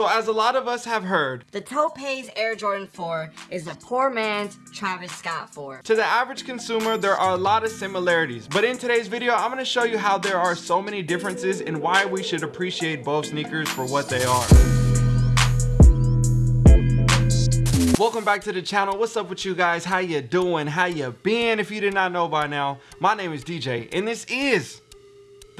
So as a lot of us have heard, the Taupe Haze Air Jordan 4 is a poor man's Travis Scott 4. To the average consumer, there are a lot of similarities, but in today's video, I'm gonna show you how there are so many differences and why we should appreciate both sneakers for what they are. welcome back to the channel. What's up with you guys? How you doing? How you been? If you did not know by now my name is dj and this is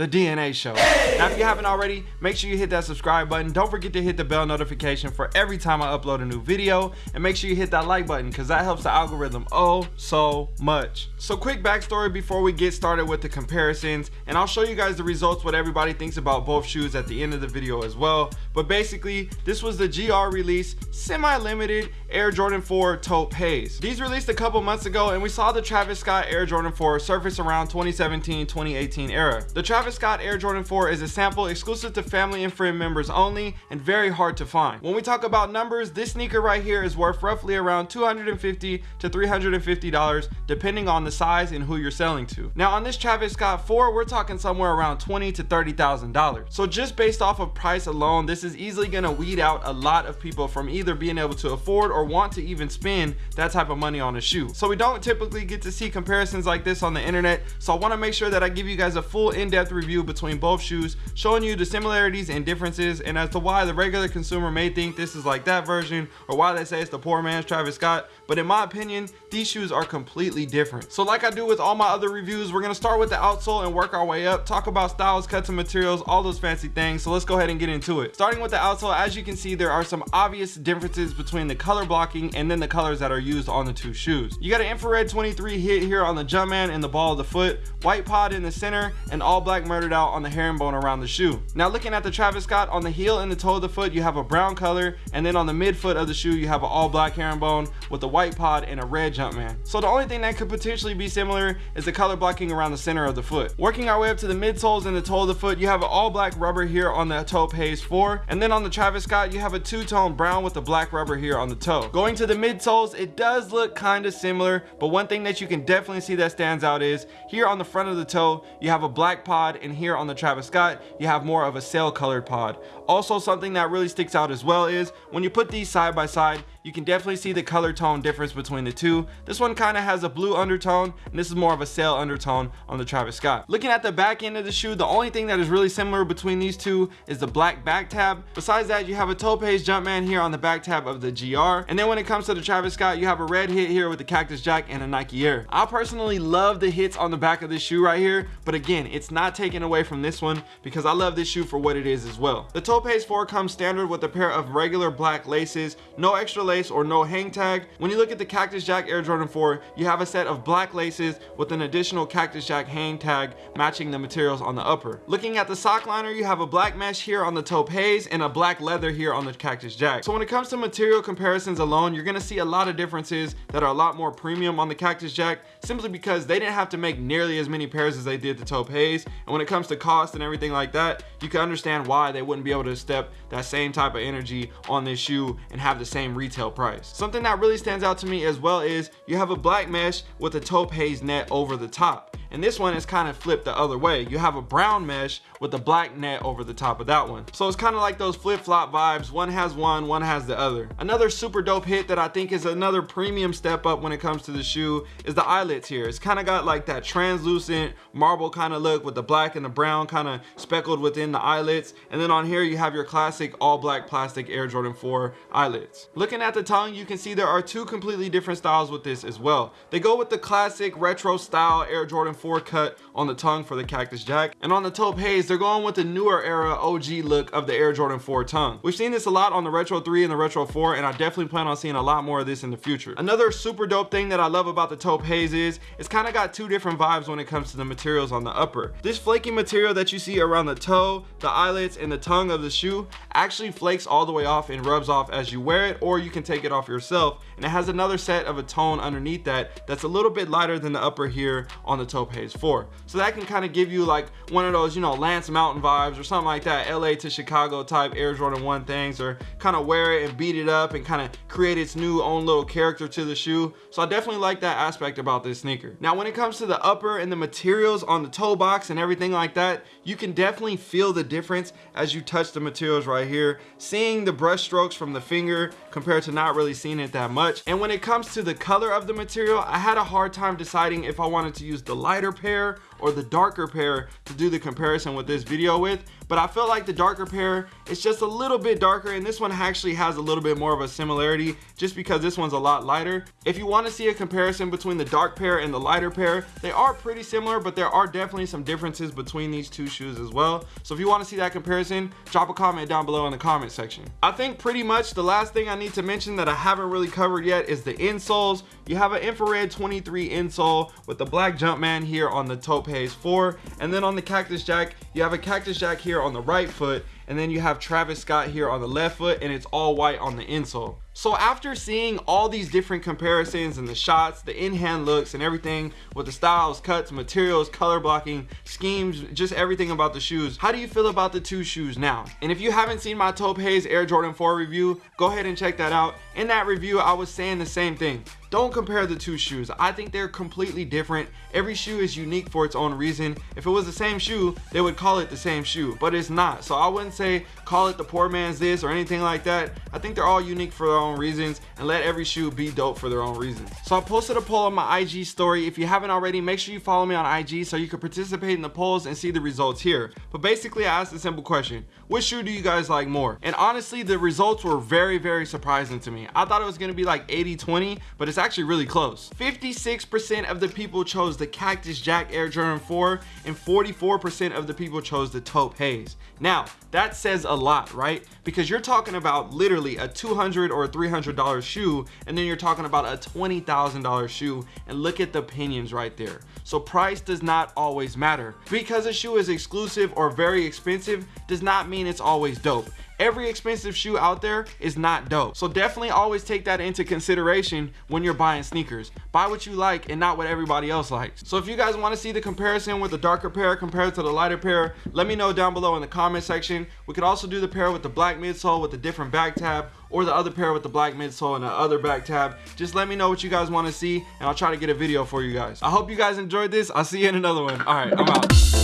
the DNA Show. Now, if you haven't already, make sure you hit that subscribe button. Don't forget to hit the bell notification for every time I upload a new video. And make sure you hit that like button because that helps the algorithm oh so much. So quick backstory before we get started with the comparisons. And I'll show you guys the results, what everybody thinks about both shoes at the end of the video as well. But basically, this was the GR release, semi-limited Air Jordan 4 Taupe Haze. These released a couple months ago and we saw the Travis Scott Air Jordan 4 surface around 2017-2018 era. The Travis Travis Scott Air Jordan 4 is a sample exclusive to family and friend members only and very hard to find. When we talk about numbers, this sneaker right here is worth roughly around 250 to $350 depending on the size and who you're selling to. Now on this Travis Scott 4, we're talking somewhere around 20 to $30,000. So just based off of price alone, this is easily gonna weed out a lot of people from either being able to afford or want to even spend that type of money on a shoe. So we don't typically get to see comparisons like this on the internet. So I wanna make sure that I give you guys a full in-depth review between both shoes, showing you the similarities and differences and as to why the regular consumer may think this is like that version or why they say it's the poor man's Travis Scott. But in my opinion, these shoes are completely different. So like I do with all my other reviews, we're gonna start with the outsole and work our way up, talk about styles, cuts and materials, all those fancy things. So let's go ahead and get into it. Starting with the outsole, as you can see, there are some obvious differences between the color blocking and then the colors that are used on the two shoes. You got an infrared 23 hit here on the Jumpman and the ball of the foot, white pod in the center, and all black murdered out on the herringbone around the shoe. Now looking at the Travis Scott on the heel and the toe of the foot, you have a brown color, and then on the midfoot of the shoe, you have an all black herringbone with a white pod and a red Jumpman. So the only thing that could potentially be similar is the color blocking around the center of the foot. Working our way up to the midsoles and the toe of the foot, you have an all black rubber here on the Taupe Haze 4, and then on the Travis Scott, you have a two-tone brown with the black rubber here on the toe. Going to the midsoles, it does look kind of similar, but one thing that you can definitely see that stands out is here on the front of the toe, you have a black pod, and here on the Travis Scott, you have more of a sail colored pod. Also, something that really sticks out as well is when you put these side by side, you can definitely see the color tone difference between the two. This one kind of has a blue undertone and this is more of a sail undertone on the Travis Scott. Looking at the back end of the shoe, the only thing that is really similar between these two is the black back tab. Besides that, you have a toe Taupe Haze Jumpman here on the back tab of the GR. And then when it comes to the Travis Scott, you have a red hit here with the Cactus Jack and a Nike Air. I personally love the hits on the back of this shoe right here, but again, it's not taken away from this one because I love this shoe for what it is as well. The Taupe Haze 4 comes standard with a pair of regular black laces, no extra lace or no hang tag. When you look at the Cactus Jack Air Jordan 4, you have a set of black laces with an additional Cactus Jack hang tag matching the materials on the upper. Looking at the sock liner, you have a black mesh here on the Taupe Haze and a black leather here on the Cactus Jack. So when it comes to material comparisons alone, you're gonna see a lot of differences that are a lot more premium on the Cactus Jack simply because they didn't have to make nearly as many pairs as they did the Taupe Haze. When it comes to cost and everything like that, you can understand why they wouldn't be able to step that same type of energy on this shoe and have the same retail retail price. Something that really stands out to me as well is you have a black mesh with a taupe haze net over the top and this one is kind of flipped the other way. You have a brown mesh with a black net over the top of that one. So it's kind of like those flip-flop vibes. One has one one has the other. Another super dope hit that i think is another premium step up when it comes to the shoe is the eyelets here. It's kind of got like that translucent marble kind of look with the black and the brown kind of speckled within the eyelets. And then on here you have your classic all black plastic air jordan 4 eyelets. Looking at the tongue you can see there are two completely different styles with this as well. They go with the classic retro style air jordan 4 cut on the tongue for the Cactus Jack. And on the Taupe Haze, they're going with the newer era OG look of the Air Jordan 4 tongue. We've seen this a lot on the Retro 3 and the Retro 4, and I definitely plan on seeing a lot more of this in the future. Another super dope thing that I love about the Taupe Haze is it's kind of got two different vibes when it comes to the materials on the upper. This flaky material that you see around the toe, the eyelets, and the tongue of the shoe actually flakes all the way off and rubs off as you wear it, or you can take it off yourself. And it has another set of a tone underneath that that's a little bit lighter than the upper here on the Taupe Haze 4 so that can kind of give you like one of those you know Lance Mountain vibes or something like that LA to Chicago type Air Jordan 1 things or kind of wear it and beat it up and kind of create its new own little character to the shoe so I definitely like that aspect about this sneaker now when it comes to the upper and the materials on the toe box and everything like that, you can definitely feel the difference as you touch the materials right here. Seeing the brush strokes from the finger compared to not really seeing it that much. And when it comes to the color of the material, I had a hard time deciding if I wanted to use the lighter pair or the darker pair to do the comparison with this video with but I feel like the darker pair is just a little bit darker and this one actually has a little bit more of a similarity just because this one's a lot lighter. If you want to see a comparison between the dark pair and the lighter pair, they are pretty similar, but there are definitely some differences between these two shoes as well. So if you want to see that comparison, drop a comment down below in the comment section. I think pretty much the last thing I need to mention that I haven't really covered yet is the insoles. You have an infrared 23 insole with the black Jumpman here on the Taupe Haze 4. And then on the Cactus Jack, you have a Cactus Jack here on the right foot and then you have Travis Scott here on the left foot and it's all white on the insole. So after seeing all these different comparisons and the shots, the in-hand looks and everything with the styles, cuts, materials, color blocking, schemes, just everything about the shoes, how do you feel about the two shoes now? And if you haven't seen my Taupe Haze Air Jordan 4 review, go ahead and check that out. In that review, I was saying the same thing. Don't compare the two shoes. I think they're completely different. Every shoe is unique for its own reason. If it was the same shoe, they would call it the same shoe, but it's not. So I wouldn't say call it the poor man's this or anything like that. I think they're all unique for their own reasons and let every shoe be dope for their own reasons. So I posted a poll on my IG story. If you haven't already, make sure you follow me on IG so you can participate in the polls and see the results here. But basically I asked a simple question. Which shoe do you guys like more? And honestly, the results were very, very surprising to me. I thought it was gonna be like 80-20, but it's actually really close. 56% of the people chose the Cactus Jack Air Jordan 4 and 44% of the people chose the Taupe Haze. Now, that says a lot, right? Because you're talking about literally a 200 or $300 shoe, and then you're talking about a $20,000 shoe, and look at the opinions right there. So price does not always matter. Because a shoe is exclusive or very expensive does not mean it's always dope every expensive shoe out there is not dope. So definitely always take that into consideration when you're buying sneakers. Buy what you like and not what everybody else likes. So if you guys want to see the comparison with the darker pair compared to the lighter pair, let me know down below in the comment section. We could also do the pair with the black midsole with the different back tab or the other pair with the black midsole and the other back tab. Just let me know what you guys want to see and I'll try to get a video for you guys. I hope you guys enjoyed this. I'll see you in another one. All right, I'm out.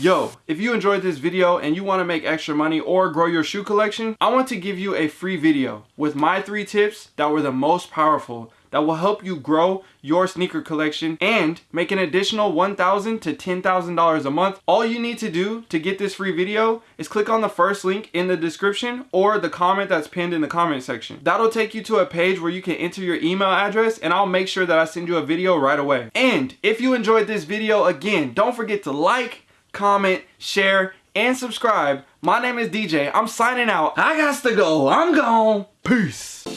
Yo, if you enjoyed this video and you want to make extra money or grow your shoe collection, I want to give you a free video with my three tips that were the most powerful that will help you grow your sneaker collection and make an additional $1,000 to $10,000 a month. All you need to do to get this free video is click on the first link in the description or the comment that's pinned in the comment section. That'll take you to a page where you can enter your email address and I'll make sure that I send you a video right away. And if you enjoyed this video, again, don't forget to like, comment, share, and subscribe. My name is DJ. I'm signing out. I got to go. I'm gone. Peace.